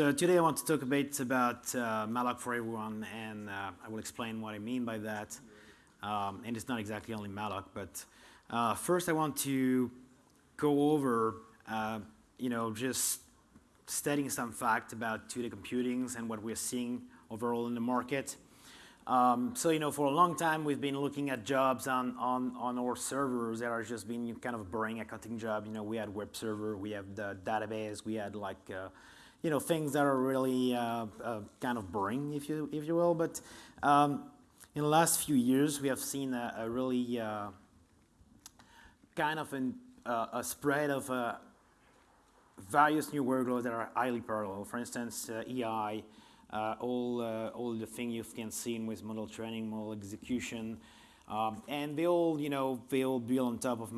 So today I want to talk a bit about uh, malloc for everyone, and uh, I will explain what I mean by that. Um, and it's not exactly only malloc, but uh, first I want to go over, uh, you know, just stating some fact about 2D computings and what we're seeing overall in the market. Um, so, you know, for a long time, we've been looking at jobs on, on, on our servers that are just being kind of a boring accounting job. You know, we had web server, we have the database, we had like, uh, you know, things that are really uh, uh, kind of boring, if you, if you will. But um, in the last few years, we have seen a, a really uh, kind of an, a spread of various new workloads that are highly parallel. For instance, AI, uh, all, uh, all the things you can see with model training, model execution, um, and they all, you know, they all build on top of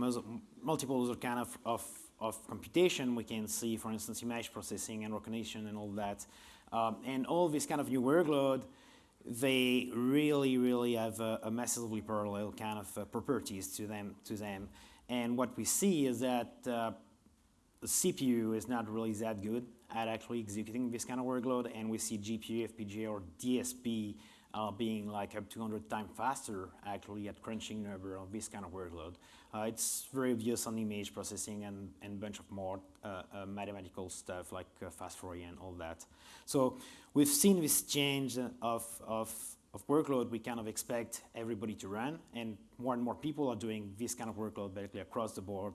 multiple other kind of, of, of, computation. We can see, for instance, image processing and recognition and all that. Um, and all this kind of new workload, they really, really have a, a massively parallel kind of uh, properties to them, to them. And what we see is that uh, the CPU is not really that good at actually executing this kind of workload, and we see GPU, FPGA, or DSP uh, being like up to 100 times faster actually at crunching number of this kind of workload. Uh, it's very obvious on image processing and a bunch of more uh, uh mathematical stuff like uh, fast Fourier and all that. So we've seen this change of, of, of workload we kind of expect everybody to run, and more and more people are doing this kind of workload basically across the board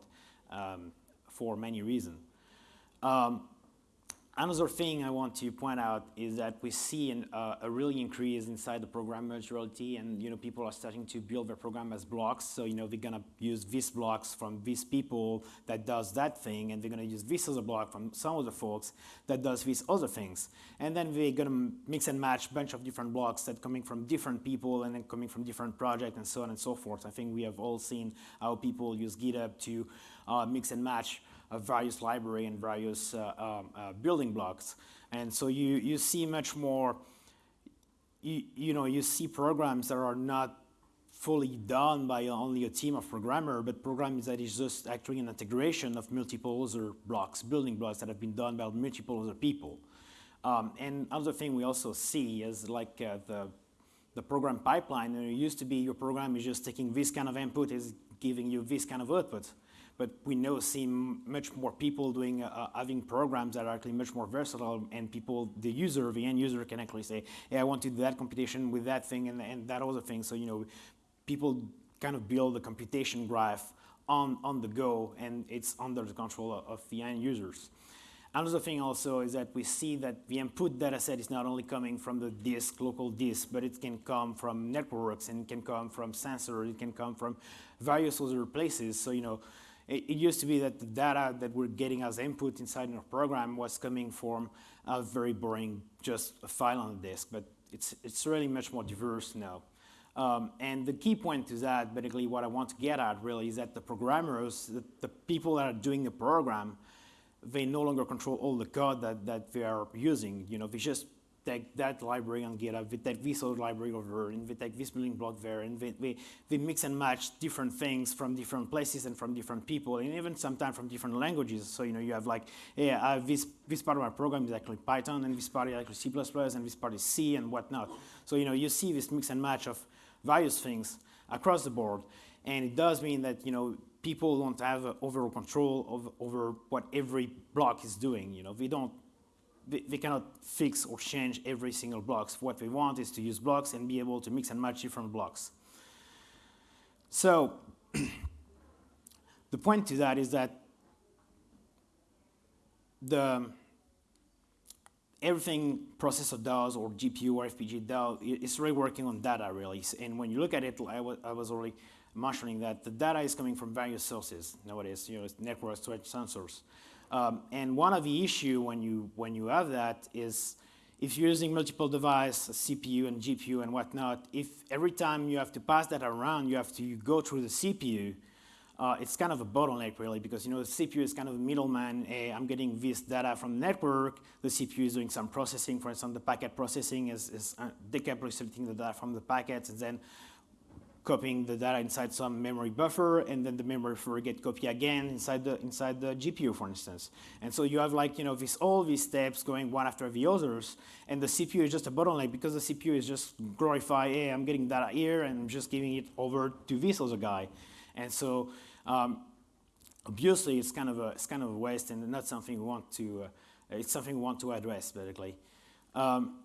um, for many reasons. Um, Another thing I want to point out is that we see an, uh, a really increase inside the program modularity and you know people are starting to build their program as blocks. So you know they're gonna use these blocks from these people that does that thing and they're gonna use this other block from some other folks that does these other things. And then we're gonna mix and match a bunch of different blocks that coming from different people and then coming from different projects and so on and so forth. I think we have all seen how people use GitHub to uh, mix and match various library and various uh, um, uh, building blocks. And so you, you see much more, you, you know, you see programs that are not fully done by only a team of programmer, but programs that is just actually an integration of multiple other blocks, building blocks that have been done by multiple other people. Um, and another thing we also see is like uh, the, the program pipeline. it used to be your program is just taking this kind of input, is giving you this kind of output but we now see much more people doing uh, uh, having programs that are actually much more versatile and people, the user, the end user can actually say, hey, I want to do that computation with that thing and, and that other thing. So, you know, people kind of build a computation graph on, on the go and it's under the control of, of the end users. Another thing also is that we see that the input data set is not only coming from the disk, local disk, but it can come from networks and it can come from sensors, it can come from various other places. So, you know, it, it, used to be that the data that we're getting as input inside our program was coming from a very boring, just a file on the disk, but it's, it's really much more diverse now. Um, and the key point to that, basically what I want to get at really is that the programmers, the, the people that are doing the program, they no longer control all the code that, that they are using. You know, they just take that library on GitHub, we take this other library over, and we take this building block there, and we, we, we mix and match different things from different places and from different people, and even sometimes from different languages. So, you know, you have like, yeah, uh, this, this part of my program is actually Python, and this part is actually C++, and this part is C, and whatnot. So, you know, you see this mix and match of various things across the board, and it does mean that, you know, people don't have overall control of, over what every block is doing. You know, we don't they, cannot fix or change every single blocks. What they want is to use blocks and be able to mix and match different blocks. So the point to that is that the everything processor does or GPU or FPGA does is really working on data really. And when you look at it, I was, I was already mentioning that the data is coming from various sources nowadays, you know, it's networks, storage, sensors. Um, and one of the issue when you, when you have that is if you're using multiple devices, CPU and GPU and whatnot, if every time you have to pass that around, you have to go through the CPU, uh, it's kind of a bottleneck really because you know the CPU is kind of a middleman. Hey, I'm getting this data from network. The CPU is doing some processing. For instance, the packet processing is, is uh, the data from the packets and then copying the data inside some memory buffer, and then the memory buffer get copied again inside the inside the GPU, for instance. And so you have like you know this all these steps going one after the others, and the CPU is just a bottleneck because the CPU is just glorify, hey, I'm getting data here, and I'm just giving it over to this other guy, and so. Um, obviously, it's kind of a it's kind of a waste, and not something we want to. Uh, it's something we want to address, basically. Um,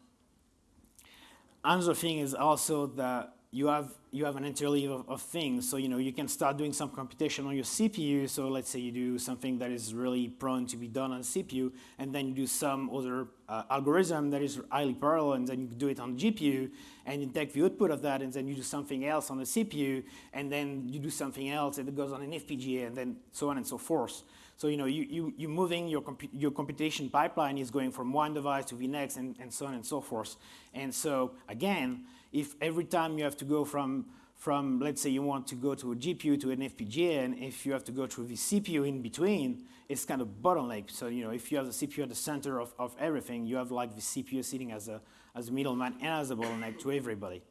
another thing is also that you have you have an interleave of, of, things. So you know you can start doing some computation on your CPU. So let's say you do something that is really prone to be done on CPU, and then you do some other uh, algorithm that is highly parallel, and then you do it on GPU, and you take the output of that, and then you do something else on the CPU, and then you do something else, and it goes on an FPGA, and then so on and so forth. So you know you you you moving your your computation pipeline is going from one device to the next, and, and so on and so forth. And so again if every time you have to go from, from, let's say you want to go to a GPU to an FPGA, and if you have to go through the CPU in between, it's kind of bottleneck. So, you know, if you have the CPU at the center of, of everything, you have like the CPU sitting as a, as a middleman and as a bottleneck to everybody.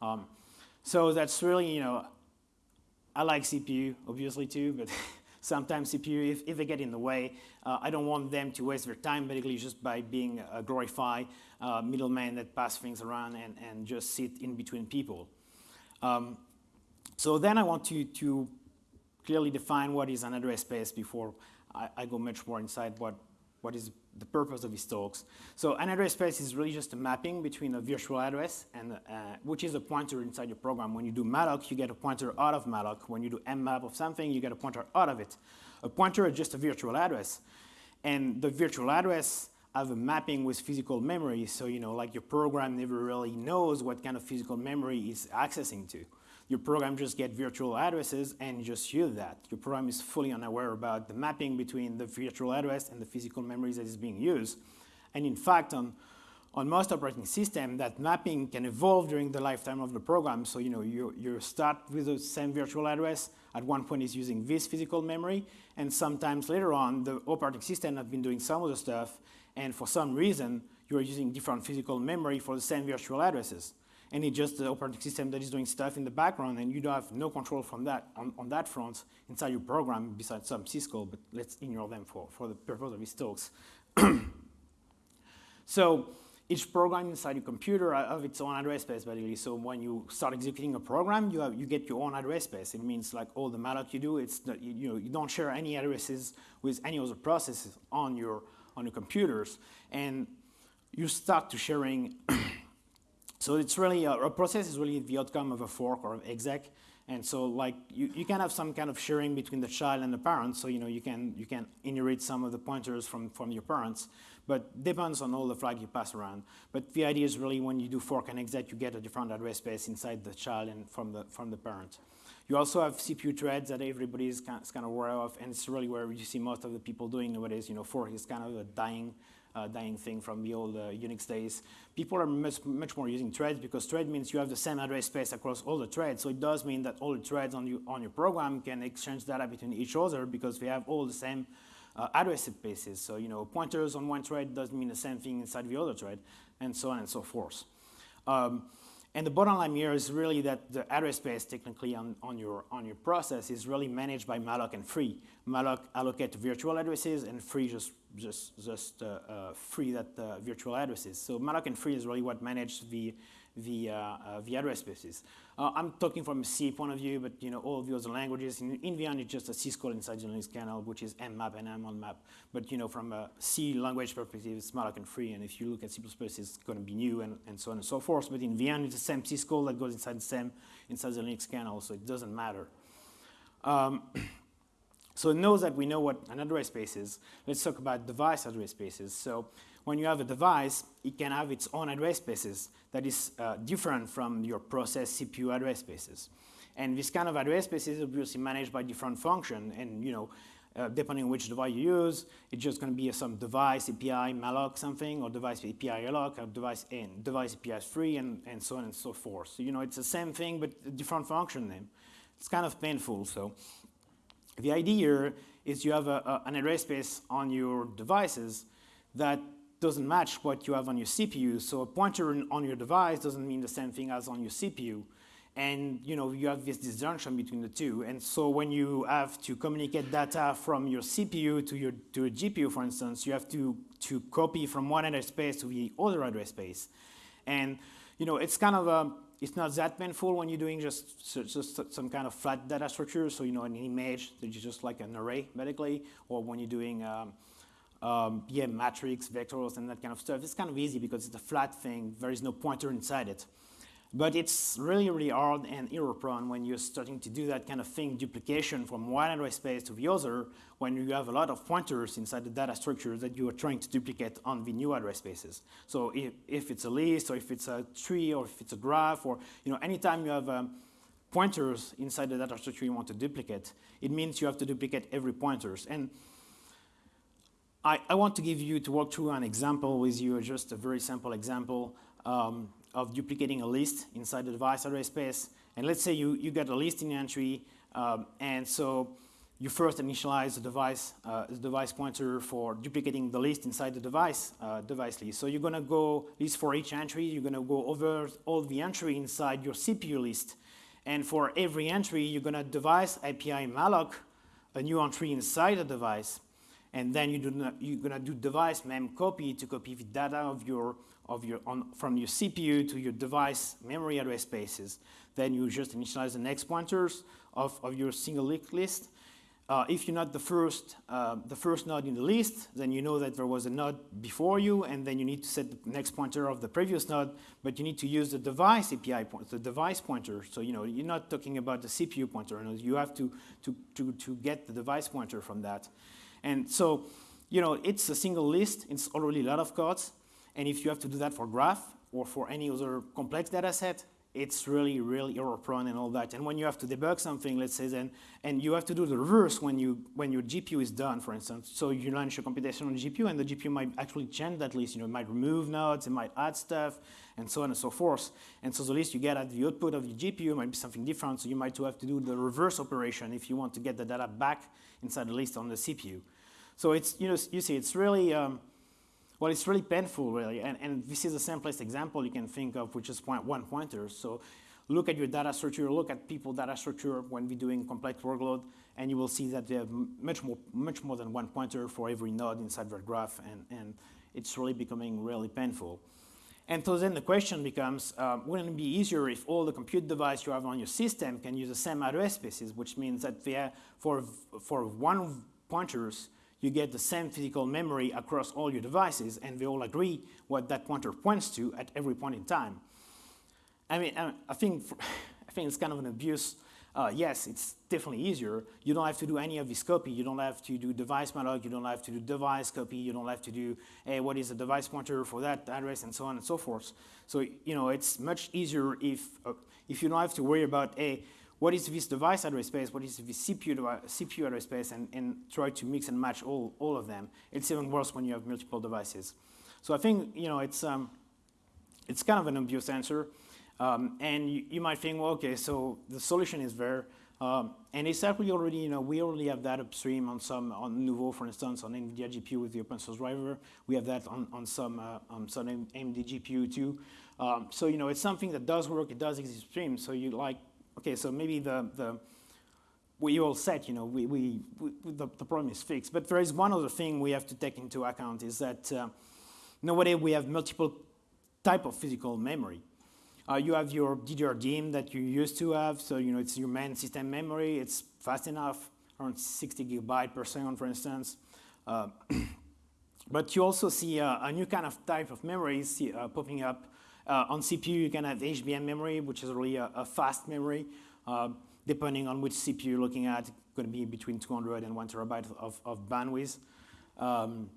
Um, so that's really, you know, I like CPU, obviously, too, but sometimes CPU, if, if they get in the way, uh, I don't want them to waste their time basically just by being a glorified uh, middleman that pass things around and, and just sit in between people. Um, so then I want to, to clearly define what is an address space before I, I go much more inside what, what is the purpose of these talks. So an address space is really just a mapping between a virtual address and uh, which is a pointer inside your program. When you do malloc, you get a pointer out of malloc. When you do mmap of something, you get a pointer out of it. A pointer is just a virtual address. And the virtual address have a mapping with physical memory. So, you know, like your program never really knows what kind of physical memory it's accessing to. Your program just get virtual addresses and just use that. Your program is fully unaware about the mapping between the virtual address and the physical memories that is being used. And in fact, on, on most operating systems, that mapping can evolve during the lifetime of the program. So you know, you, you start with the same virtual address. At one point, it's using this physical memory, and sometimes later on, the operating system has been doing some of the stuff, and for some reason, you're using different physical memory for the same virtual addresses and it's just the operating system that is doing stuff in the background, and you don't have no control from that on, on that front inside your program besides some syscall, but let's ignore them for, for the purpose of these talks. so each program inside your computer have its own address space, basically. So when you start executing a program, you, have, you get your own address space. It means like all the malloc you do, it's not, you, you, know, you don't share any addresses with any other processes on your, on your computers. And you start to sharing So it's really, a, a, process is really the outcome of a fork or exec. And so like you, you can have some kind of sharing between the child and the parent. So you know you can you can inherit some of the pointers from, from your parents, but depends on all the flag you pass around. But the idea is really when you do fork and exec, you get a different address space inside the child and from the from the parent. You also have CPU threads that everybody is kind of aware of, and it's really where you see most of the people doing nowadays. You know, fork is kind of a dying uh, dying thing from the old uh, Unix days. People are much, much more using threads because thread means you have the same address space across all the threads. So it does mean that all the threads on, you, on your program can exchange data between each other because they have all the same uh, address spaces. So, you know, pointers on one thread doesn't mean the same thing inside the other thread, and so on and so forth. Um, and the bottom line here is really that the address space technically on, on, your, on your process is really managed by malloc and free. malloc allocate virtual addresses and free just, just, just uh, uh, free that uh, virtual addresses. So malloc and free is really what manage the, the, the address spaces. I'm talking from a C point of view, but you know all the other languages. In, in it's just a syscall inside the Linux kernel, which is mmap and mmap. But you know, from a C language perspective, it's malloc and free. And if you look at C++, it's going to be new and, and so on and so forth. But in Vyond, it's the same syscall that goes inside the same inside the Linux kernel, so it doesn't matter. Um, so it knows that we know what an address space is. Let's talk about device address spaces. So when you have a device, it can have its own address spaces that is uh, different from your process CPU address spaces. And this kind of address space is obviously managed by different function. And you know, uh, depending on which device you use, it's just going to be some device API malloc something, or device API alloc, or device and device API free, and, and so on and so forth. So you know, it's the same thing, but different function name. It's kind of painful. So the idea here is you have a, a, an address space on your devices that doesn't match what you have on your CPU. So a pointer on your device doesn't mean the same thing as on your CPU. and you know you have this disjunction between the two. And so when you have to communicate data from your CPU to your to a GPU, for instance, you have to to copy from one address space to the other address space, and you know it's kind of a it's not that painful when you're doing just, just some kind of flat data structure. So, you know, an image that is just like an array, medically, or when you're doing, um, um, yeah, matrix, vectors, and that kind of stuff. It's kind of easy because it's a flat thing. There is no pointer inside it. But it's really, really hard and error prone when you're starting to do that kind of thing, duplication from one address space to the other, when you have a lot of pointers inside the data structure that you are trying to duplicate on the new address spaces. So if, if it's a list, or if it's a tree, or if it's a graph, or you know, anytime you have um, pointers inside the data structure you want to duplicate, it means you have to duplicate every pointers. And I, I want to give you, to walk through an example with you, just a very simple example. Um, of duplicating a list inside the device address space. And let's say you, you get a list listing entry, um, and so you first initialize the device, uh, the device pointer for duplicating the list inside the device, uh, device list. So you're gonna go, list for each entry, you're gonna go over all the entry inside your CPU list. And for every entry, you're gonna device API malloc a new entry inside the device. And then you do, you're gonna do device mem copy to copy the data of your of your, on, from your CPU to your device memory address spaces. Then you just initialize the next pointers of, of your single list. Uh, if you're not the first, uh, the first node in the list, then you know that there was a node before you, and then you need to set the next pointer of the previous node, but you need to use the device API the device pointer. So you know you're not talking about the CPU pointer. You have to to to to get the device pointer from that, and so you know it's a single list. It's already a lot of codes. And if you have to do that for graph or for any other complex data set, it's really, really error prone and all that. And when you have to debug something, let's say then, and you have to do the reverse when you when your GPU is done, for instance. So you launch your computation on GPU, and the GPU might actually change that list. You know, it might remove nodes, it might add stuff, and so on and so forth. And so the list you get at the output of the GPU might be something different. So you might have to do the reverse operation if you want to get the data back inside the list on the CPU. So it's you know you see it's really um, well, it's really painful, really. And, and this is the simplest example you can think of, which is point one pointer. So look at your data structure, look at people data structure when we're doing complex workload, and you will see that they have much more, much more than one pointer for every node inside their graph, and, and it's really becoming really painful. And so then the question becomes, um, wouldn't it be easier if all the compute device you have on your system can use the same address spaces, which means that they for, for one pointers, you get the same physical memory across all your devices, and they all agree what that pointer points to at every point in time. I mean, I think, I think it's kind of an abuse. Uh, yes, it's definitely easier. You don't have to do any of this copy. You don't have to do device malloc. You don't have to do device copy. You don't have to do, hey, what is the device pointer for that address, and so on and so forth. So, you know, it's much easier if, uh, if you don't have to worry about, hey, what is this device address space, what is this CPU, CPU address space, and, and try to mix and match all, all of them. It's even worse when you have multiple devices. So I think, you know, it's, um, it's kind of an obvious answer. Um, and you, you, might think, well, okay, so the solution is there. Um, and it's actually already, you know, we already have that upstream on some, on Nouveau, for instance, on NVIDIA GPU with the open source driver. We have that on, on some, uh, on some AMD GPU too. Um, so, you know, it's something that does work, it does exist upstream. So you like, okay, so maybe the, the we all said, you know, we, we, we the, the, problem is fixed. But there is one other thing we have to take into account is that uh, nowadays we have multiple type of physical memory. Uh, you have your DDR DIMM that you used to have, so you know it's your main system memory. It's fast enough, around 60 gigabyte per second, for instance. Uh, but you also see a new kind of type of memory see, uh, popping up uh, on CPU, you can have HBM memory, which is really a, a fast memory. Uh, depending on which CPU you're looking at, going to be between 200 and 1 terabyte of, of bandwidth. Um,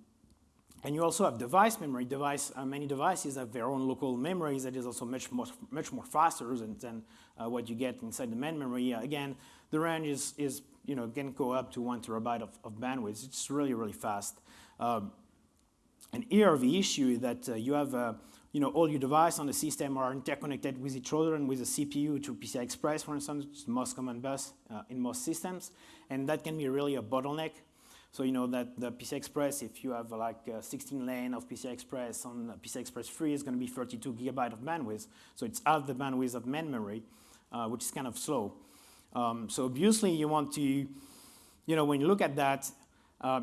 and you also have device memory. Device, uh, many devices have their own local memories that is also much more, much more faster than, than uh, what you get inside the main memory. Uh, again, the range is, is, you know, can go up to one terabyte of, of bandwidth. It's really, really fast. Um, and here the issue is that uh, you have uh, you know, all your devices on the system are interconnected with each other and with the CPU to PCI Express, for instance, which is the most common bus uh, in most systems. And that can be really a bottleneck. So you know that the PCI Express, if you have uh, like 16 lane of PCI Express on PCI Express 3, is going to be 32 gigabyte of bandwidth. So it's half the bandwidth of main memory. uh, which is kind of slow. Um, so obviously you want to, you know, when you look at that, uh,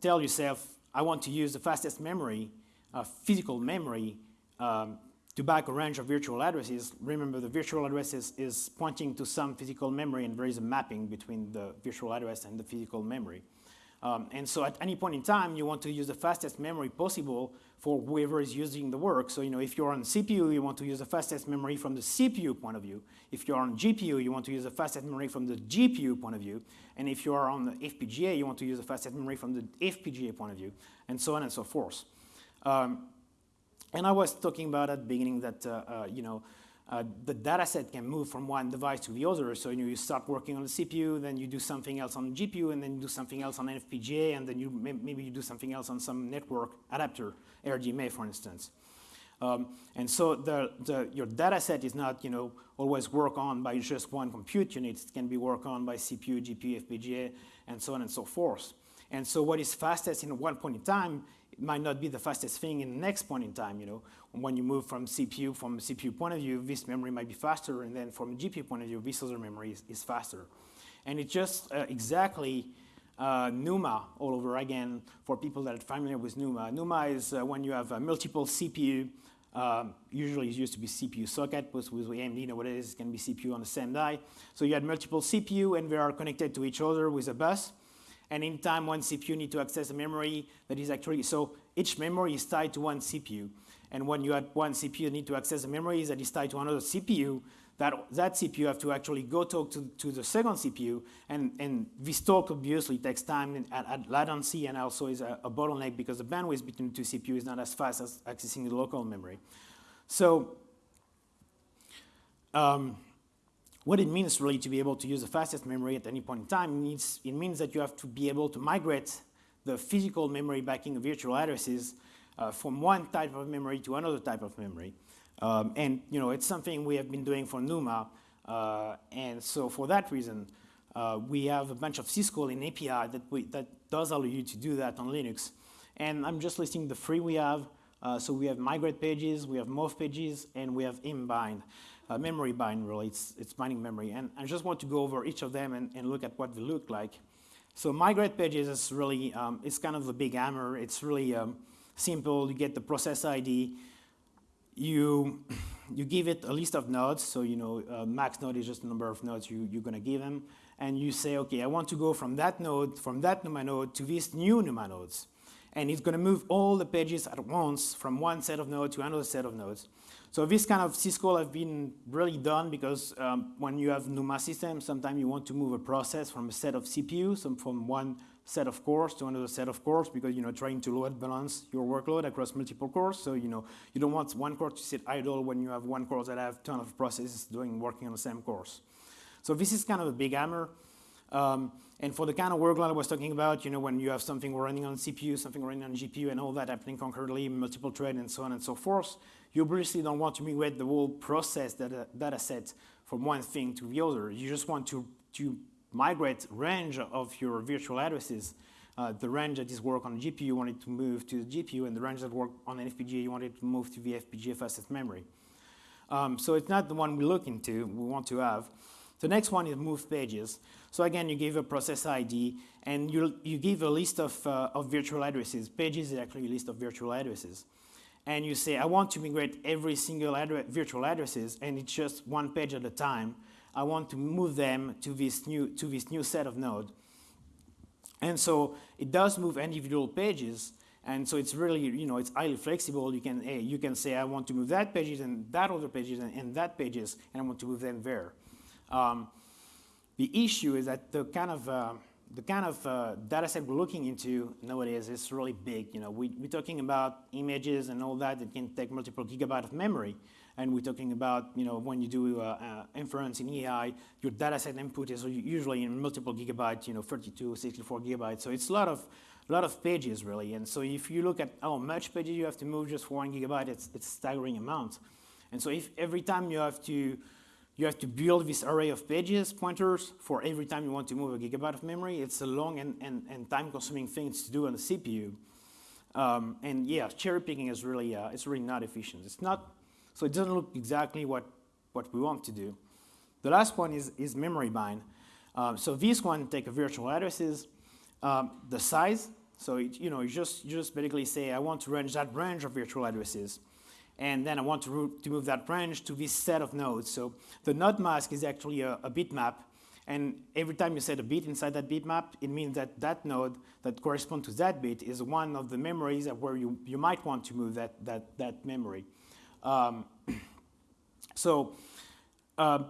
tell yourself, I want to use the fastest memory, uh, physical memory, um, to back a range of virtual addresses. Remember, the virtual address is, is pointing to some physical memory, and there is a mapping between the virtual address and the physical memory. Um, and so at any point in time, you want to use the fastest memory possible for whoever is using the work. So you know, if you're on CPU, you want to use the fastest memory from the CPU point of view. If you're on GPU, you want to use the fastest memory from the GPU point of view. And if you are on the FPGA, you want to use the fastest memory from the FPGA point of view, and so on and so forth. Um, and I was talking about at the beginning that, uh, uh, you know, uh, the data set can move from one device to the other. So you, know, you start working on the CPU, then you do something else on the GPU, and then you do something else on FPGA, and then you maybe you do something else on some network adapter, RDMA, for instance. Um, and so the, the, your data set is not you know, always work on by just one compute unit. It can be worked on by CPU, GPU, FPGA, and so on and so forth. And so what is fastest in one point in time it might not be the fastest thing in the next point in time. You know, when you move from CPU, from a CPU point of view, this memory might be faster, and then from a GPU point of view, this other memory is, is faster. And it's just uh, exactly uh, NUMA all over again for people that are familiar with NUMA. NUMA is uh, when you have multiple CPU. Um, usually it used to be CPU socket, but with AMD, you know what it is, it can be CPU on the same die. So you had multiple CPU and they are connected to each other with a bus and in time one CPU need to access a memory that is actually, so each memory is tied to one CPU. And when you have one CPU need to access a memory that is tied to another CPU, that, that CPU have to actually go talk to, to the second CPU, and, and this talk obviously takes time and at, latency and also is a, a, bottleneck because the bandwidth between two CPUs is not as fast as accessing the local memory. So um, what it means really to be able to use the fastest memory at any point in time means it means that you have to be able to migrate the physical memory backing of virtual addresses uh, from one type of memory to another type of memory. Um, and you know, it's something we have been doing for NUMA. Uh, and so for that reason, uh, we have a bunch of syscall in API that, we, that does allow you to do that on Linux. And I'm just listing the three we have. Uh, so we have migrate pages, we have move pages, and we have mbind uh, memory bind really, it's, it's binding memory. And I just want to go over each of them and, and look at what they look like. So migrate pages is really, um, it's kind of a big hammer. It's really um, simple. You get the process ID. You, you give it a list of nodes. So, you know, uh, max node is just the number of nodes you, you're going to give them. And you say, OK, I want to go from that node, from that NUMA node to these new NUMA nodes. And it's going to move all the pages at once from one set of nodes to another set of nodes. So this kind of syscall have been really done because um, when you have NUMA systems, sometimes you want to move a process from a set of CPUs, from one set of cores to another set of cores because you know trying to load balance your workload across multiple cores. So you know you don't want one core to sit idle when you have one core that have ton of processes doing working on the same cores. So this is kind of a big hammer. Um, and for the kind of workload I was talking about, you know, when you have something running on CPU, something running on GPU, and all that happening concurrently, multiple thread, and so on and so forth, you obviously don't want to migrate the whole process data, data set from one thing to the other. You just want to, to migrate range of your virtual addresses. Uh, the range that is work on GPU, you want it to move to the GPU, and the range that work on FPGA, you want it to move to the FPGA fastest memory. Um, so it's not the one we look into, we want to have. The next one is move pages. So again, you give a process ID, and you, you give a list of, uh, of virtual addresses. Pages is actually a list of virtual addresses. And you say, I want to migrate every single virtual addresses, and it's just one page at a time. I want to move them to this new, to this new set of node. And so it does move individual pages, and so it's really, you know, it's highly flexible. You can, hey, you can say, I want to move that pages and that other pages and, and that pages, and I want to move them there. Um, the issue is that the kind of uh, the kind of uh, data set we're looking into nowadays is really big. You know, we, we're talking about images and all that. It can take multiple gigabytes of memory. And we're talking about, you know, when you do uh, uh, inference in AI, your data set input is usually in multiple gigabytes, you know, 32, 64 gigabytes. So it's a lot of, lot of pages, really. And so if you look at how much pages you have to move just for one gigabyte, it's, it's staggering amount. And so if every time you have to you have to build this array of pages, pointers, for every time you want to move a gigabyte of memory. It's a long and, and, and time-consuming thing to do on the CPU. Um, and yeah, cherry picking is really, uh, it's really not efficient. It's not, so it doesn't look exactly what, what we want to do. The last one is, is memory bind. Um, so this one take a virtual addresses, um, the size. So it, you know, you just you just basically say I want to range that range of virtual addresses, and then I want to, to move that branch to this set of nodes. So the node mask is actually a, a bitmap, and every time you set a bit inside that bitmap, it means that that node that corresponds to that bit is one of the memories where you, you might want to move that, that, that memory. Um, so, uh,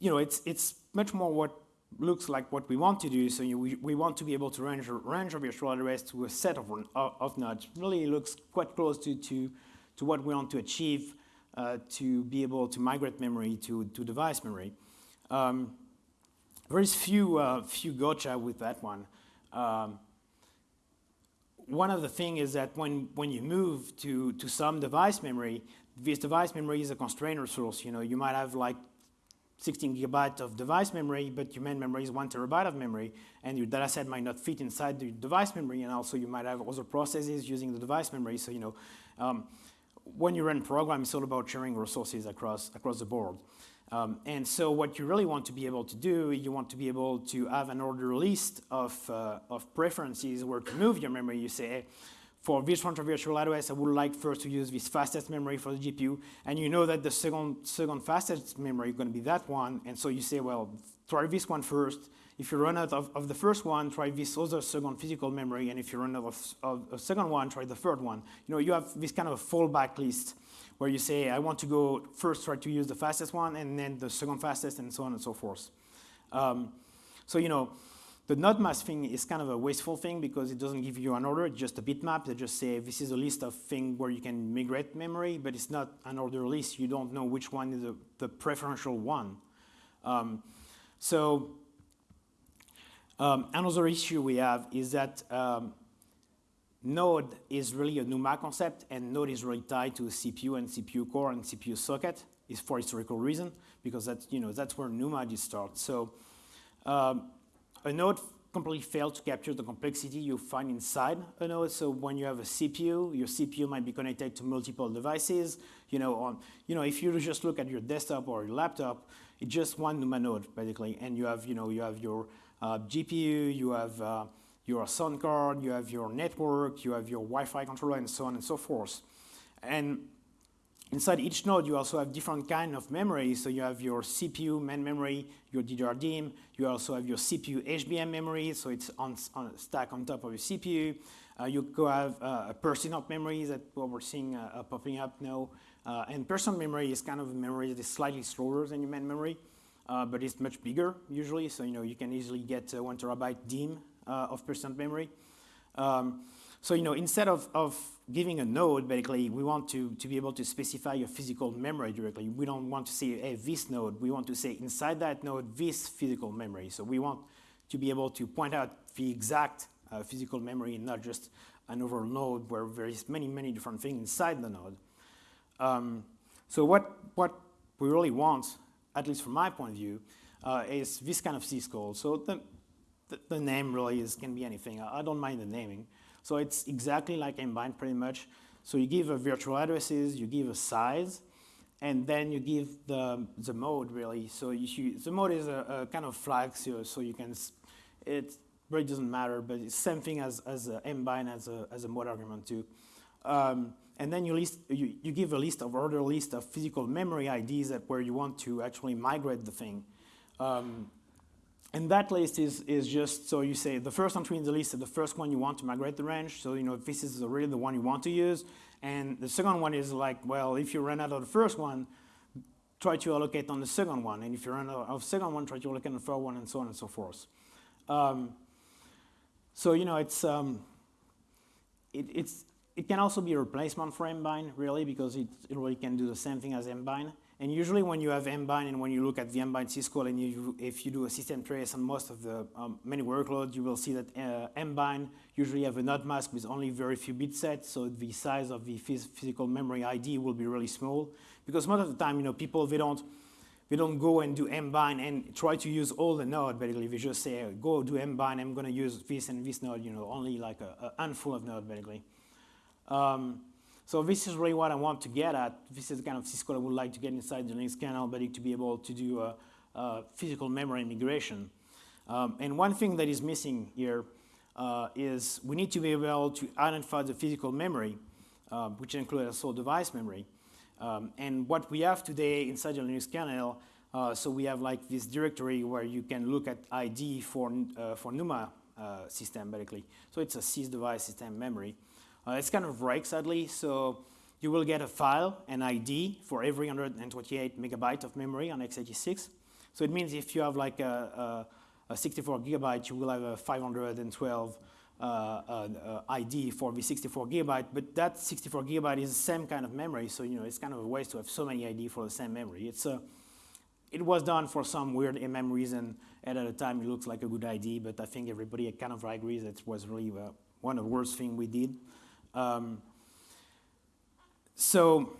you know, it's, it's much more what looks like what we want to do. So you, we, we want to be able to range, range a virtual address to a set of, of, of nodes. Really looks quite close to, to, to what we want to achieve uh, to be able to migrate memory to, to device memory. Um, there is few, uh, few gotcha with that one. Um, one of the things is that when, when you move to, to some device memory, this device memory is a constrained resource. You know, you might have like 16 gigabytes of device memory, but your main memory is one terabyte of memory, and your data set might not fit inside the device memory, and also you might have other processes using the device memory. So, you know, um, when you run program, it's all about sharing resources across, across the board. Um, and so what you really want to be able to do, you want to be able to have an order list of, uh, of preferences where to move your memory. You say, for this one virtual address, I would like first to use this fastest memory for the GPU, and you know that the second, second fastest memory is going to be that one, and so you say, well, try this one first. If you run out of, of the first one, try this other second physical memory, and if you run out of, of a second one, try the third one. You know, you have this kind of a fallback list where you say, I want to go first try to use the fastest one, and then the second fastest, and so on and so forth. Um, so, you know, the node mask thing is kind of a wasteful thing because it doesn't give you an order, it's just a bitmap that just say this is a list of things where you can migrate memory, but it's not an order list. You don't know which one is the, the preferential one. Um, so um, another issue we have is that um, node is really a NUMA concept, and node is really tied to CPU and CPU core and CPU socket is for historical reason, because that's, you know, that's where NUMA just starts. So um, a node completely failed to capture the complexity you find inside a node. So when you have a CPU, your CPU might be connected to multiple devices. You know, on, you know, if you just look at your desktop or your laptop, it's just one NUMA node basically, and you have, you know, you have your uh, GPU, you have uh, your sound card, you have your network, you have your Wi-Fi controller, and so on and so forth. And Inside each node, you also have different kind of memory. So you have your CPU main memory, your DDR-DIMM. You also have your CPU HBM memory, so it's on, on stack on top of your CPU. Uh, you go have uh, a persistent memory that what we're seeing uh, popping up now. Uh, and persistent memory is kind of a memory that is slightly slower than your main memory, uh, but it's much bigger usually. So you know you can easily get one terabyte DIMM of persistent memory. Um, so you know, instead of, of giving a node, basically, we want to, to be able to specify a physical memory directly. We don't want to say, hey, this node. We want to say inside that node, this physical memory. So we want to be able to point out the exact uh, physical memory and not just an overall node where there is many, many different things inside the node. Um, so what, what we really want, at least from my point of view, uh, is this kind of syscall. So the, the, the, name really is, can be anything. I, I don't mind the naming. So it's exactly like mbind pretty much. So you give a virtual addresses, you give a size, and then you give the, the mode really. So you, the mode is a, a kind of flag, so, so, you can, it really doesn't matter, but it's same thing as, as mbind as a, as a mode argument too. Um, and then you, list, you, you give a list of order list of physical memory IDs that where you want to actually migrate the thing. Um, and that list is, is just, so you say the first entry in the list is the first one you want to migrate the range. So, you know, this is really the one you want to use. And the second one is like, well, if you run out of the first one, try to allocate on the second one. And if you run out of second one, try to allocate on the third one, and so on and so forth. Um, so, you know, it's, um, it, it's, it can also be a replacement for mbind, really, because it, really can do the same thing as mbind. And usually when you have mbind and when you look at the mbind syscall and you, if you do a system trace on most of the um, many workloads, you will see that uh, mbind usually have a node mask with only very few bit sets, so the size of the phys physical memory ID will be really small. Because most of the time, you know, people, they don't, they don't go and do mbind and try to use all the node, basically. They just say, go do mbind, I'm gonna use this and this node, you know, only like a, a handful of node, basically. Um, so this is really what I want to get at. This is kind of syscall I would like to get inside the Linux kernel, but to be able to do a, uh, physical memory migration. Um, and one thing that is missing here uh, is we need to be able to identify the physical memory, uh, which includes also device memory. Um, and what we have today inside the Linux kernel, uh, so we have like this directory where you can look at ID for, uh, for NUMA uh, system, basically. So it's a sys device system memory. Uh, it's kind of break, sadly, so you will get a file, an ID, for every 128 megabyte of memory on x86. So it means if you have like a, a, a 64 gigabyte, you will have a 512 uh, uh, ID for the 64 gigabyte, but that 64 gigabyte is the same kind of memory, so you know it's kind of a waste to have so many ID for the same memory. It's a, it was done for some weird MM reason, and at the time it looks like a good ID, but I think everybody kind of agrees that it was really uh, one of the worst things we did. Um, so,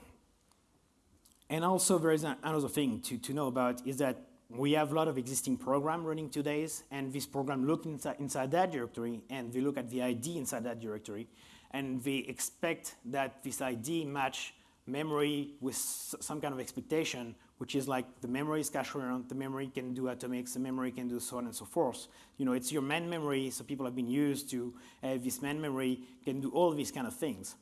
and also there is another thing to, to know about is that we have a lot of existing program running today, and this program look inside, inside that directory, and they look at the ID inside that directory, and they expect that this ID match memory with some kind of expectation, which is like the memory is cache coherent, the memory can do atomics, the memory can do so on and so forth. You know, it's your main memory, so people have been used to have this main memory can do all these kind of things.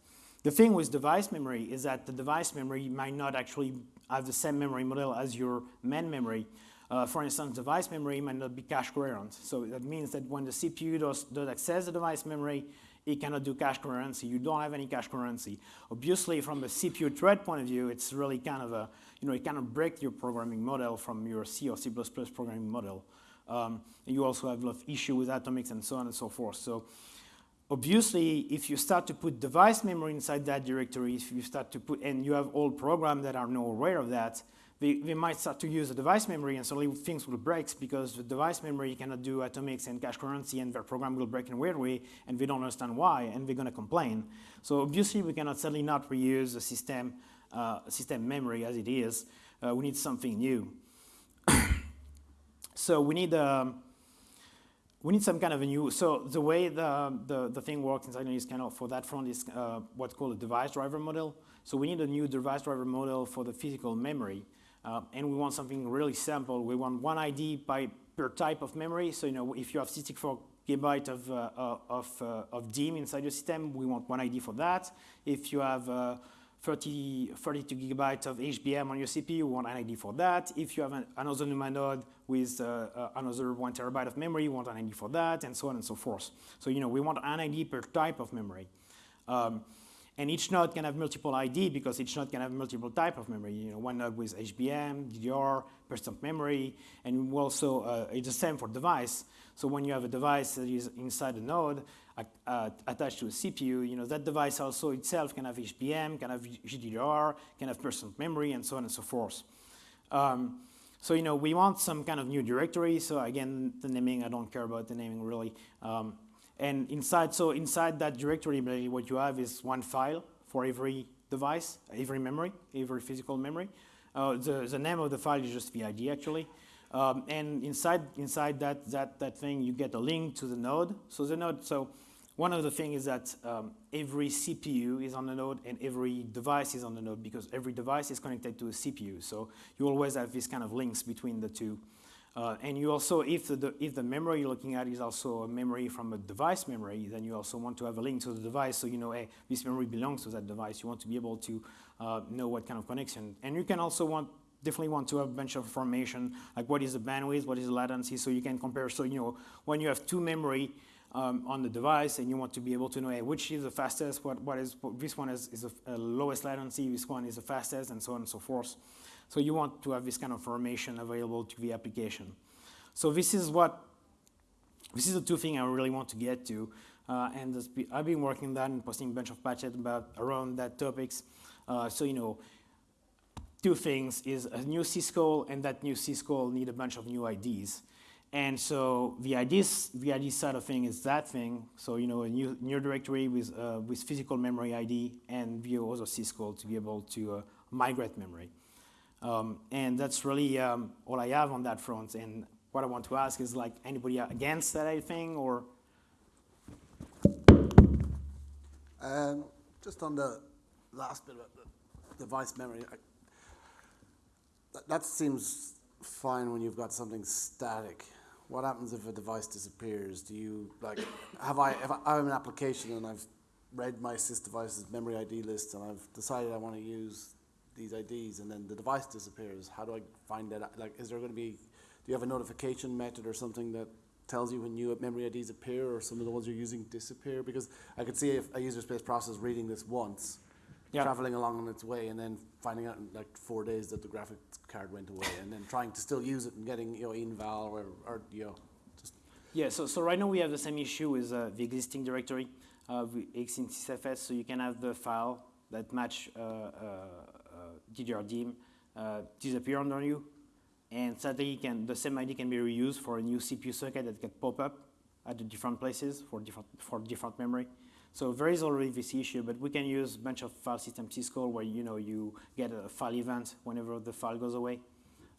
The thing with device memory is that the device memory might not actually have the same memory model as your main memory. Uh, for instance, device memory might not be cache coherent. So that means that when the CPU does, does access the device memory, it cannot do cache coherency. You don't have any cache coherency. Obviously, from the CPU thread point of view, it's really kind of a, you know, it kind of break your programming model from your C or C++ programming model. Um, you also have a lot of issue with atomics and so on and so forth. So obviously, if you start to put device memory inside that directory, if you start to put, and you have old programs that are not aware of that, they, they might start to use the device memory and suddenly things will break because the device memory cannot do atomics and cache coherency and their program will break in a weird way and they don't understand why and they're going to complain. So obviously we cannot certainly not reuse the system, uh, system memory as it is. Uh, we need something new. so we need um, we need some kind of a new, so the way the, the, the thing works inside Linux kernel for that front is uh, what's called a device driver model. So we need a new device driver model for the physical memory. Uh, and we want something really simple. We want one ID by per type of memory. So you know, if you have 64 gigabyte of, uh, uh of, uh, of DIMM inside your system, we want one ID for that. If you have 30, 32 gigabytes of HBM on your CPU, you want an ID for that. If you have an, another NUMA node with uh, uh, another one terabyte of memory, you want an ID for that, and so on and so forth. So, you know, we want an ID per type of memory. Um, and each node can have multiple ID because each node can have multiple type of memory. You know, one node with HBM, DDR, persistent memory, and also uh, it's the same for device. So when you have a device that is inside a node, uh, attached to a CPU, you know, that device also itself can have HBM, can have GDDR, can have persistent memory, and so on and so forth. Um, so, you know, we want some kind of new directory. So again, the naming, I don't care about the naming really. Um, and inside, so inside that directory, what you have is one file for every device, every memory, every physical memory. Uh, the, the name of the file is just the ID actually. Um, and inside, inside that, that, that thing, you get a link to the node. So the node, so one of the things is that um, every CPU is on the node and every device is on the node because every device is connected to a CPU. So you always have these kind of links between the two. Uh, and you also, if the, if the memory you're looking at is also a memory from a device memory, then you also want to have a link to the device so you know, hey, this memory belongs to that device. You want to be able to uh, know what kind of connection. And you can also want, definitely want to have a bunch of information, like what is the bandwidth, what is the latency, so you can compare. So, you know, when you have two memory, um, on the device and you want to be able to know hey, which is the fastest, what, what is, what, this one is, is the lowest latency, this one is the fastest, and so on and so forth. So you want to have this kind of information available to the application. So this is what, this is the two things I really want to get to. Uh, and this, I've been working on that and posting a bunch of patches about around that topics. Uh, so, you know, two things is a new syscall and that new syscall need a bunch of new IDs. And so the the ID side of thing is that thing. So you know, a new, new directory with, uh, with physical memory ID and via other syscall to be able to uh, migrate memory. Um, and that's really um, all I have on that front. And what I want to ask is like anybody against that thing or? Um, just on the last bit about the device memory, I, that, that seems fine when you've got something static. What happens if a device disappears? Do you like have I if I have an application and I've read my sys device's memory ID list and I've decided I want to use these IDs and then the device disappears? How do I find that? Like, is there going to be? Do you have a notification method or something that tells you when new memory IDs appear or some of the ones you're using disappear? Because I could see if a user space process reading this once, Yeah. traveling along on its way, and then finding out in like four days that the graphics card went away, and then trying to still use it and getting you know inval or, or you know just Yeah, so, so right now we have the same issue with uh, the existing directory of existing sysfs, so you can have the file that match uh, uh, uh, uh, disappear under you, and sadly can, the same ID can be reused for a new CPU socket that can pop up at the different places for different, for different memory. So there is already this issue, but we can use a bunch of file system syscall where you know you get a file event whenever the file goes away.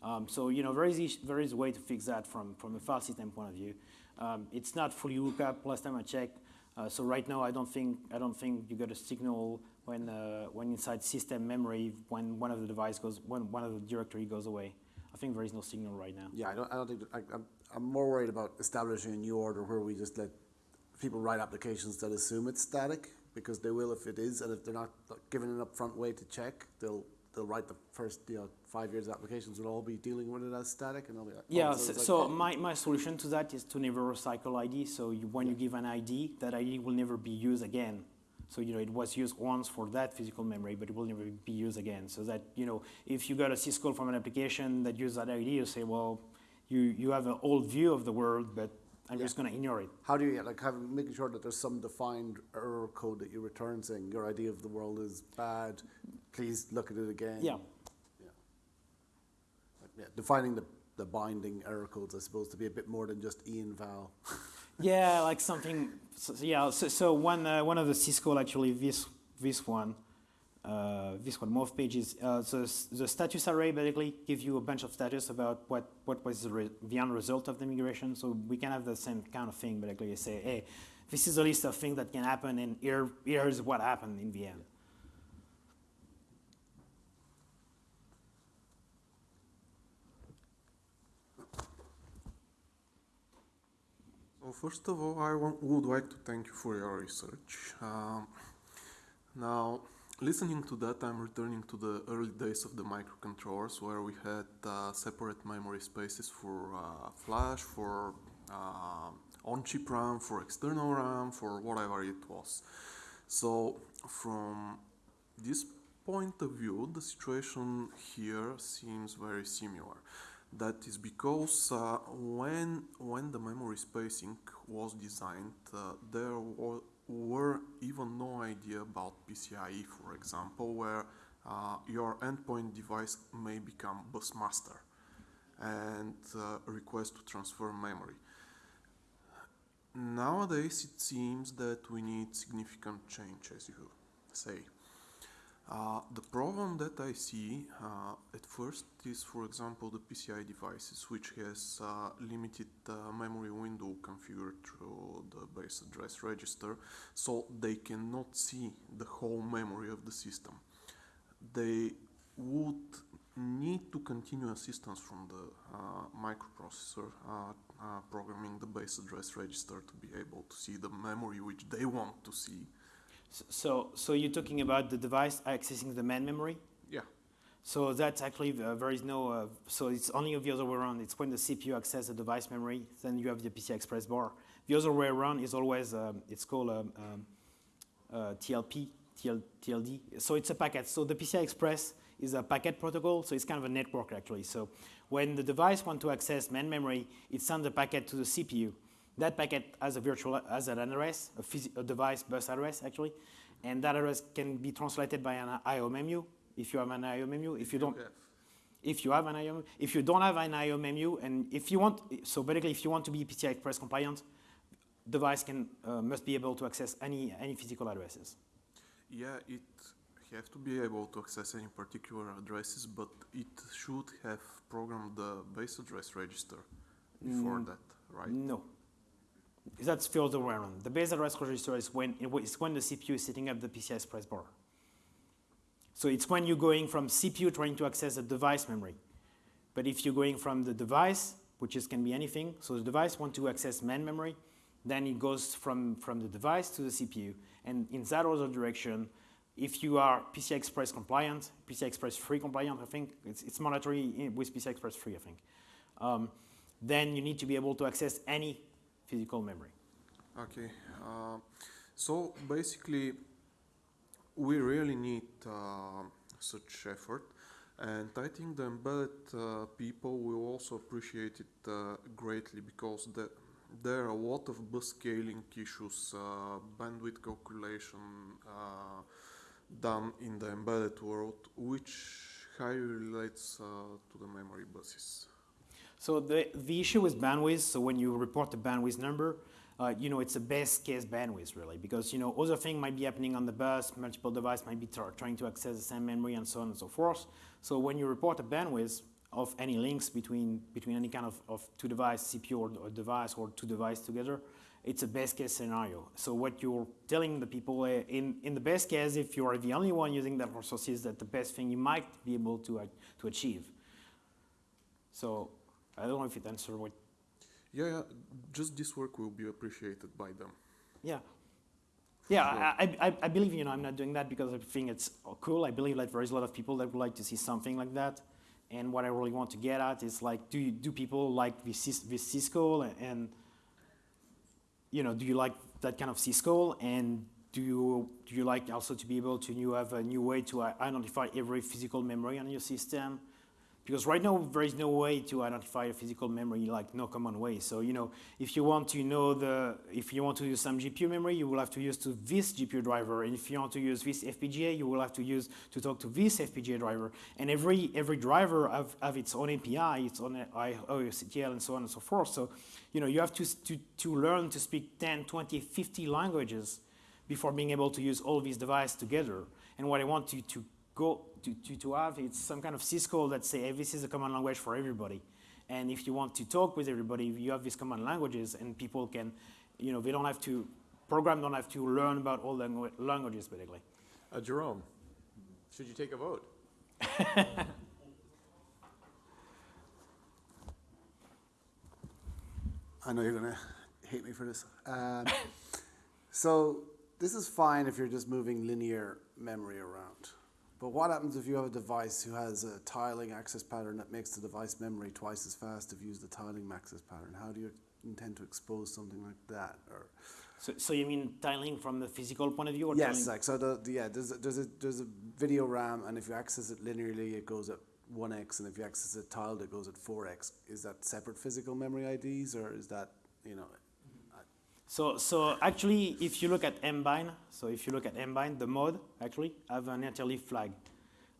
Um, so you know there is there is a way to fix that from from a file system point of view. Um, it's not fully hooked up. Last time I checked, uh, so right now I don't think I don't think you get a signal when uh, when inside system memory when one of the device goes when one of the directory goes away. I think there is no signal right now. yeah. I don't I don't think I, I'm I'm more worried about establishing a new order where we just let people write applications that assume it's static because they will if it is, and if they're not given an upfront way to check, they'll they'll write the first you know five years of applications will all be dealing with it as static, and they'll be like, oh, Yeah, so so, like, so oh, my, my solution to that is to never recycle ID. So you, when you give an ID, that ID will never be used again. So you know it was used once for that physical memory, but it will never be used again. So that you know if you got a syscall from an application that uses that ID, you say, well, you, you have an old view of the world, but I'm just going to ignore it. How do you like have making sure that there's some defined error code that you return saying your idea of the world is bad, please look at it again. Yeah. Like, yeah, defining the, the binding error codes, I suppose, to be a bit more than just EINVAL. Yeah, like something. So, so yeah, so, so one uh, one of the syscall actually this this one, uh, this one move_pages. Uh, so the status array basically gives you a bunch of status about what what was the, the end result of the migration. So we can have the same kind of thing, basically You say, hey, this is a list of things that can happen, and here here is what happened in the end. So first of all, I want, would like to thank you for your research. Um, now, listening to that, I'm returning to the early days of the microcontrollers, where we had uh, separate memory spaces for uh, flash, for uh, on-chip RAM, for external RAM, for whatever it was. So, from this point of view, the situation here seems very similar. That is because uh, when when the memory spacing was designed, uh, there wa- were even no idea about PCIe, for example, where uh, your endpoint device may become bus master and uh, request to transfer memory. Nowadays, it seems that we need significant change, as you say. Uh, the problem that I see uh, at first is, for example, the PCI devices, which has uh, limited uh, memory window configured through the base address register, so they cannot see the whole memory of the system. They would need to continue assistance from the uh, microprocessor uh, programming the base address register to be able to see the memory which they want to see. So so you're talking about the device accessing the main memory. Yeah. So that's actually, uh, there is no, uh, so it's only the other way around. It's when the CPU accesses the device memory, then you have the PCI Express bar. The other way around is always, um, it's called um, um, uh, TLP, TL, TLD. So it's a packet. So the PCI Express is a packet protocol, so it's kind of a network actually. So when the device wants to access main memory, it sends a packet to the CPU. That packet has a virtual, has an address, a, a device bus address actually, and that address can be translated by an IOMMU if you have an IOMMU. If you don't, if you have an IO, if you don't have an IOMMU, and if you want, so basically, if you want to be PCI Express compliant, device can uh, must be able to access any any physical addresses. Yeah, it have to be able to access any particular addresses, but it should have programmed the base address register before Mm. that, right? No, that's the other way around. The base address register is when it's when the CPU is setting up the PCI Express bar. So it's when you're going from CPU trying to access the device memory. But if you're going from the device, which is, can be anything, so the device want to access main memory, then it goes from, from the device to the CPU. And in that other direction, if you are PCI Express compliant, PCI Express 3 compliant, I think, it's, it's mandatory with PCI Express 3, I think, um, then you need to be able to access any physical memory. Okay, uh, so basically, we really need uh, such effort, and I think the embedded uh, people will also appreciate it uh, greatly because the, there are a lot of bus scaling issues, uh, bandwidth calculation uh, done in the embedded world, which highly relates to the memory buses. So the, the issue is bandwidth, so when you report the bandwidth number, uh, you know, it's a best case bandwidth really, because, you know, other thing might be happening on the bus, multiple device might be tr- trying to access the same memory and so on and so forth. So when you report a bandwidth of any links between, between any kind of, of two device, CPU or, or device or two device together, it's a best case scenario. So what you're telling the people uh, in, in the best case, if you are the only one using that resources, that the best thing you might be able to, uh, to achieve. So I don't know if it answered what. Yeah, yeah, just this work will be appreciated by them. Yeah. Yeah, I, I, I believe, you know, I'm not doing that because I think it's cool. I believe that there is a lot of people that would like to see something like that. And what I really want to get at is like, do you, do people like this, this syscall and, and, you know, do you like that kind of syscall? And do you, do you like also to be able to you have a new way to uh, identify every physical memory on your system? Because right now there is no way to identify a physical memory, like no common way. So you know, if you want to know the, if you want to use some GPU memory, you will have to use to this GPU driver, and if you want to use this FPGA, you will have to use to talk to this FPGA driver. And every every driver have, have its own API, its own IOCTL, and so on and so forth. So you know, you have to to to learn to speak 10, 20, 50 languages before being able to use all these devices together. And what I want you to go to, to, to have it's some kind of syscall that say, hey, this is a common language for everybody. And if you want to talk with everybody, you have these common languages and people can, you know, they don't have to, program don't have to learn about all langu- languages basically. Uh, Jerome, should you take a vote? I know you're gonna hate me for this. Um, so this is fine if you're just moving linear memory around. But what happens if you have a device who has a tiling access pattern that makes the device memory twice as fast if you use the tiling access pattern? How do you intend to expose something like that? Or So, so you mean tiling from the physical point of view? Or yes, tiling- like so. The, the yeah, there's a, there's a there's a video RAM, and if you access it linearly, it goes at one x, and if you access it tiled, it goes at four x. Is that separate physical memory IDs, or is that you know? So, so actually, if you look at mbind, so if you look at mbind, the mode actually have an interleave flag.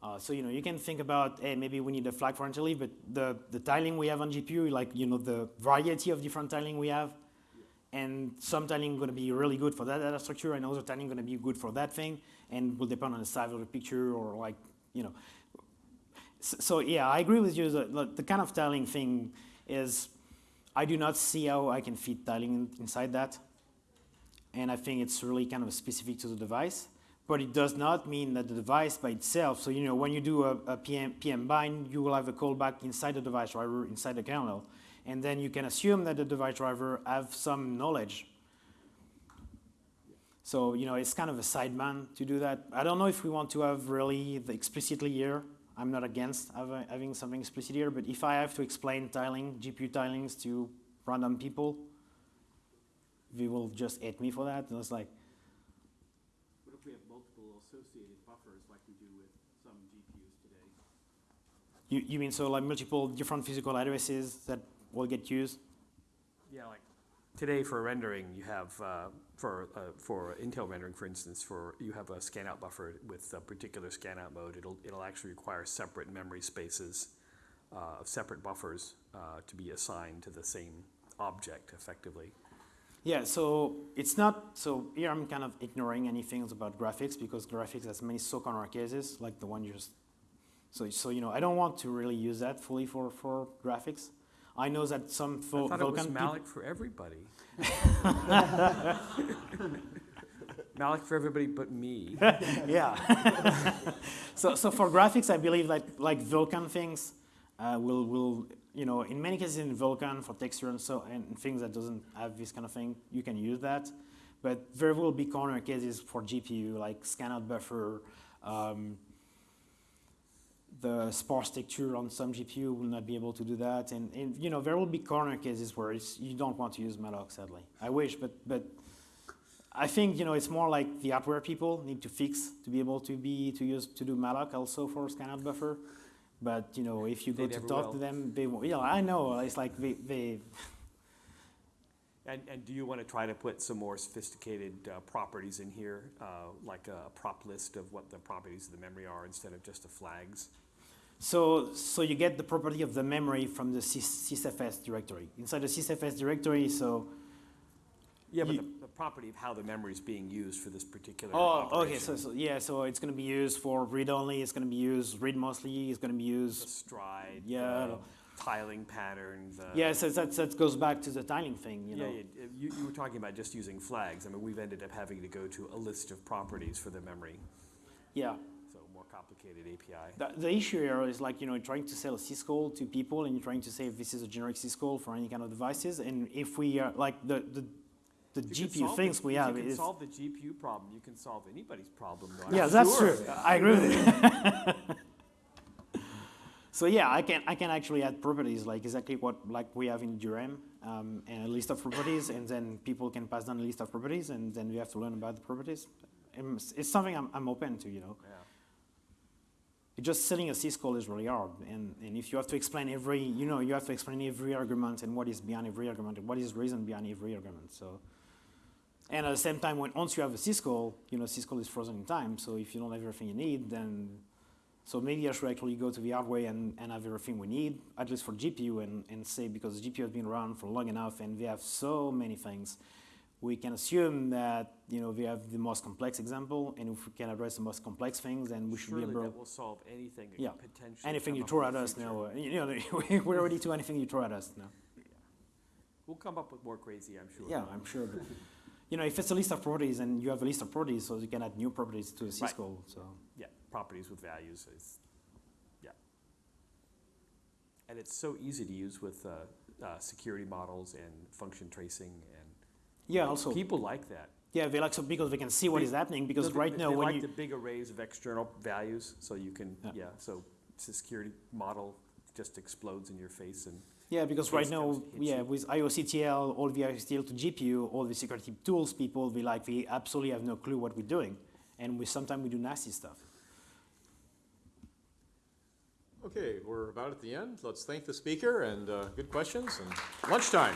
Uh, so you know you can think about, hey, maybe we need a flag for interleave, but the the tiling we have on GPU, like you know the variety of different tiling we have, and some tiling going to be really good for that data structure, and other tiling going to be good for that thing, and will depend on the size of the picture or like you know. So, so yeah, I agree with you. The kind of tiling thing is, I do not see how I can fit tiling in- inside that, and I think it's really kind of specific to the device. But it does not mean that the device by itself. So you know, when you do a, a PM, PM bind, you will have a callback inside the device driver, inside the kernel, and then you can assume that the device driver have some knowledge. So you know, it's kind of a sideman to do that. I don't know if we want to have really the explicitly here. I'm not against having something explicit here, but if I have to explain tiling, GPU tilings to random people, they will just hate me for that. And it's like, What if we have multiple associated buffers like we do with some GPUs today? you, you mean so like multiple different physical addresses that will get used? Yeah, like today for rendering, you have uh, for uh, for Intel rendering, for instance, for you have a scanout buffer with a particular scanout mode. It'll it'll actually require separate memory spaces uh, of separate buffers uh, to be assigned to the same object effectively. Yeah, so it's not, so here I'm kind of ignoring anything about graphics because graphics has many so corner cases, like the one you just, so, so you know, I don't want to really use that fully for, for graphics. I know that some Vul- I thought it was malloc for everybody. malloc for everybody but me. yeah. so, so for graphics, I believe like like Vulkan things, Uh, will will you know in many cases in Vulkan for texture and so and things that doesn't have this kind of thing, you can use that. But there will be corner cases for GPU like scan-out buffer. Um, the sparse texture on some GPU will not be able to do that, and, and you know there will be corner cases where it's, you don't want to use malloc. Sadly, I wish, but but I think you know it's more like the hardware people need to fix to be able to be to use to do malloc also for scan-out buffer. But you know if you go to talk will. to them, they will. Yeah, I know. It's like they, they And, and do you want to try to put some more sophisticated uh, properties in here, uh, like a prop list of what the properties of the memory are instead of just the flags? So, so you get the property of the memory from the sys- sysfs directory. Inside the sysfs directory, so, Yeah, but You- the, the property of how the memory is being used for this particular oh, okay, so, so, yeah, so it's gonna be used for read-only, it's gonna be used read mostly, it's gonna be The used, stride, Yeah. the tiling pattern, the. yeah, so that, that goes back to the tiling thing, you Yeah, know? yeah, you, you were talking about just using flags. I mean, we've ended up having to go to a list of properties for the memory, Yeah. Complicated API. The, the issue here is like, you know, trying to sell a syscall to people and you're trying to say if this is a generic syscall for any kind of devices, and if we are, like, the, the, the You GPU things the- we if have You can solve the GPU problem, you can solve anybody's problem, though. I'm yeah, that's sure. true, I agree with you. So yeah, I can I can actually add properties like exactly what like we have in DRM um, and a list of properties, and then people can pass down a list of properties, and then we have to learn about the properties. It's, it's something I'm, I'm open to, you know. Yeah. Just setting a syscall is really hard, and, and if you have to explain every, you know, you have to explain every argument and what is behind every argument and what is reason behind every argument. So, and at the same time, when once you have a syscall, you know, syscall is frozen in time. So if you don't have everything you need, then so maybe I should actually go to the hardware and, and have everything we need, at least for GPU, and, and say because GPU has been around for long enough and we have so many things, we can assume that you know we have the most complex example, and if we can address the most complex things, then we should Surely be able. that will solve anything Yeah. Anything you throw at us now, you know, we're ready to anything you throw at us now. We'll come up with more crazy, I'm sure. Yeah, I'm sure. But, you know, if it's a list of properties and you have a list of properties, so you can add new properties to a Right. syscall. So Yeah, properties with values is, yeah. And it's so easy to use with uh, uh, security models and function tracing and. Yeah, also People like that. yeah, they like so because they can see what They- is happening. Because they- right they- now, they when like you the big arrays of external values, so you can, Yeah. yeah, so it's a security model just explodes in your face and. Yeah, because right now, comes, hits yeah, you. with IOCTL, all the IOCTL to GPU, all the security tools, people we like, we absolutely have no clue what we're doing, and we sometimes we do nasty stuff. Okay, we're about at the end. Let's thank the speaker and uh, good questions and lunchtime.